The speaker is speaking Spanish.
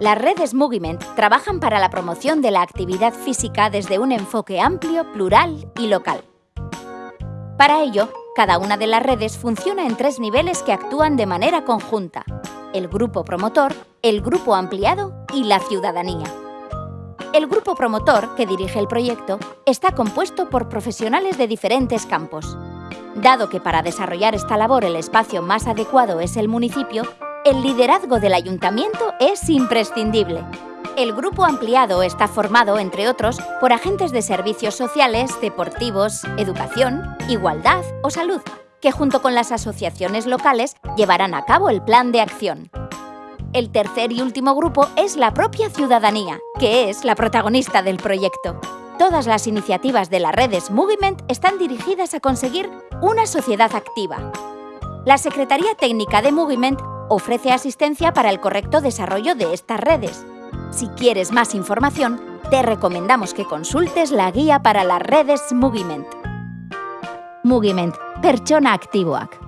Las redes Moviment trabajan para la promoción de la actividad física desde un enfoque amplio, plural y local. Para ello, cada una de las redes funciona en tres niveles que actúan de manera conjunta. El grupo promotor, el grupo ampliado y la ciudadanía. El grupo promotor, que dirige el proyecto, está compuesto por profesionales de diferentes campos. Dado que para desarrollar esta labor el espacio más adecuado es el municipio, el liderazgo del ayuntamiento es imprescindible. El grupo ampliado está formado, entre otros, por agentes de servicios sociales, deportivos, educación, igualdad o salud, que junto con las asociaciones locales llevarán a cabo el plan de acción. El tercer y último grupo es la propia ciudadanía, que es la protagonista del proyecto. Todas las iniciativas de las redes Movement están dirigidas a conseguir una sociedad activa. La Secretaría Técnica de Movement ofrece asistencia para el correcto desarrollo de estas redes. Si quieres más información, te recomendamos que consultes la guía para las redes Moviment. Moviment, pertsona aktiboak.